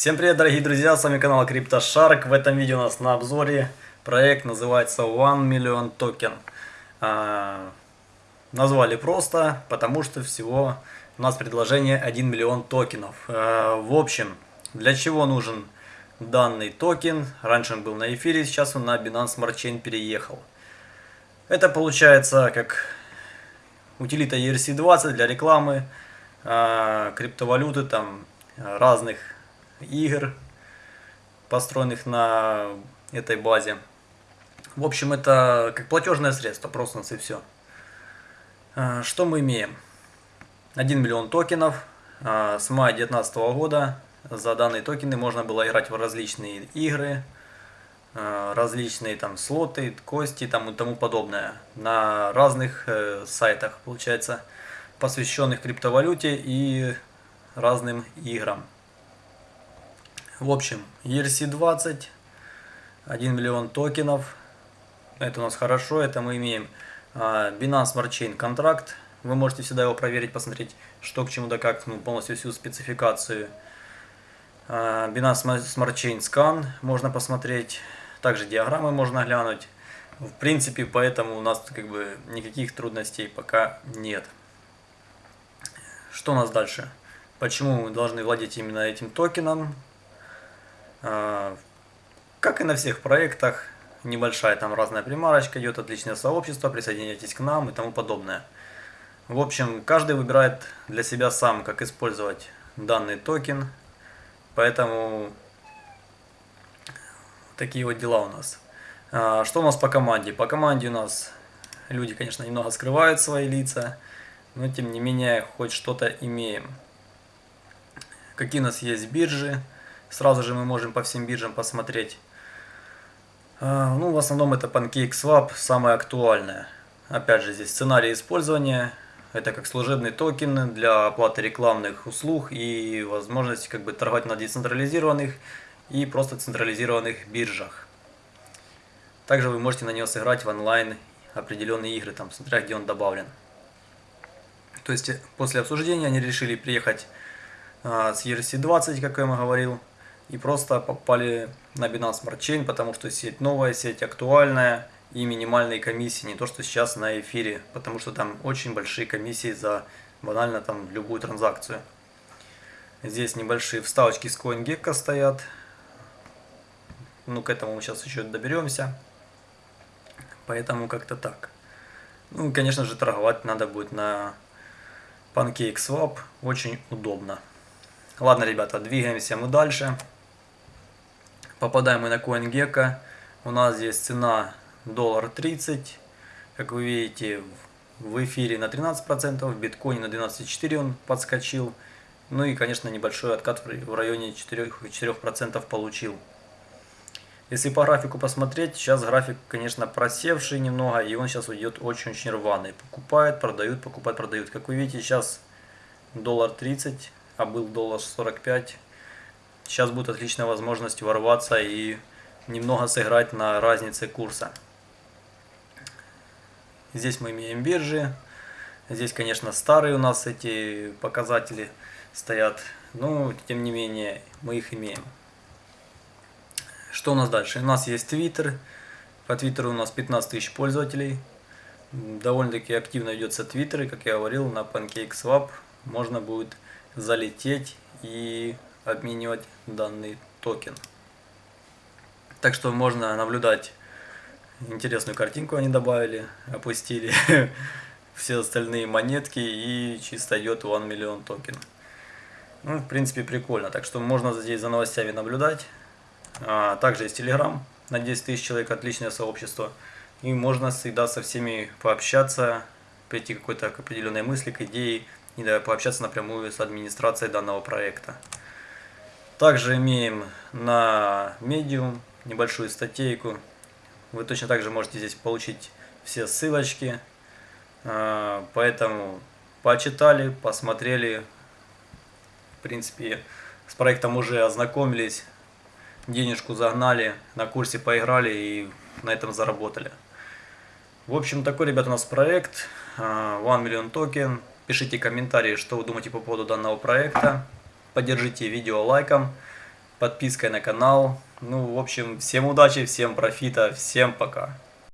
Всем привет, дорогие друзья, с вами канал CryptoShark. В этом видео у нас на обзоре проект называется One Million Token. А, назвали просто, потому что всего у нас предложение 1 миллион токенов. А, в общем, для чего нужен данный токен? Раньше он был на эфире, сейчас он на Binance Smart Chain переехал. Это получается как утилита ERC20 для рекламы, а, криптовалюты, там разных игр, построенных на этой базе. В общем, это как платежное средство, просто и все. А, что мы имеем? 1 миллион токенов. А, с мая 2019 года за данные токены можно было играть в различные игры, а, различные там слоты, кости там и тому подобное на разных э, сайтах, получается, посвященных криптовалюте и разным играм. В общем, ERC20, 1 миллион токенов. Это у нас хорошо, это мы имеем а, Binance Smart Chain контракт. Вы можете всегда его проверить, посмотреть, что к чему да как, ну, полностью всю спецификацию. А, Binance Smart Chain Scan можно посмотреть. Также диаграммы можно глянуть. В принципе, поэтому у нас как бы никаких трудностей пока нет. Что у нас дальше? Почему мы должны владеть именно этим токеном? А, как и на всех проектах, небольшая там разная примарочка, идет отличное сообщество, присоединяйтесь к нам и тому подобное. В общем, каждый выбирает для себя сам, как использовать данный токен, поэтому такие вот дела у нас. А, что у нас по команде? По команде у нас люди, конечно, немного скрывают свои лица, но тем не менее хоть что-то имеем. Какие у нас есть биржи? Сразу же мы можем по всем биржам посмотреть. А, ну, в основном это PancakeSwap, самое актуальное. Опять же, здесь сценарий использования. Это как служебный токен для оплаты рекламных услуг и возможность как бы торговать на децентрализированных и просто централизированных биржах. Также вы можете на него сыграть в онлайн определенные игры, там, смотря где он добавлен. То есть после обсуждения они решили приехать а, с ERC20, как я вам говорил, и просто попали на Binance Smart Chain, потому что сеть новая, сеть актуальная и минимальные комиссии, не то что сейчас на эфире, потому что там очень большие комиссии за банально там любую транзакцию. Здесь небольшие вставочки с CoinGecko стоят, ну к этому мы сейчас еще доберемся, поэтому как-то так. Ну, конечно же, торговать надо будет на PancakeSwap, очень удобно. Ладно, ребята, двигаемся мы дальше. Попадаем мы на CoinGecko. У нас здесь цена доллар 30. Как вы видите, в эфире на 13%, в биткоине на 12,4 он подскочил. Ну и, конечно, небольшой откат в районе 4%, 4 получил. Если по графику посмотреть, сейчас график, конечно, просевший немного, и он сейчас уйдет очень-очень рваный. Покупают, продают, покупают, продают. Как вы видите, сейчас доллар 30, а был доллар 45. Сейчас будет отличная возможность ворваться и немного сыграть на разнице курса. Здесь мы имеем биржи. Здесь, конечно, старые у нас эти показатели стоят. Но, тем не менее, мы их имеем. Что у нас дальше? У нас есть Twitter. По Твиттеру у нас 15 тысяч пользователей. Довольно-таки активно ведется Твиттер. И, как я говорил, на PancakeSwap можно будет залететь и обменивать данный токен. Так что можно наблюдать интересную картинку они добавили, опустили все остальные монетки и чисто идет 1 миллион токен. Ну, в принципе, прикольно. Так что можно здесь за новостями наблюдать. А, также есть Telegram на 10 тысяч человек, отличное сообщество. И можно всегда со всеми пообщаться, прийти к какой-то определенной мысли, к идее и да, пообщаться напрямую с администрацией данного проекта. Также имеем на Medium небольшую статейку. Вы точно так же можете здесь получить все ссылочки. А, поэтому почитали, посмотрели. В принципе, с проектом уже ознакомились. Денежку загнали, на курсе поиграли и на этом заработали. В общем, такой, ребят, у нас проект. А, One Million Token. Пишите комментарии, что вы думаете по поводу данного проекта. Поддержите видео лайком. подпиской на канал. Ну, в общем, всем удачи, всем профита, всем пока.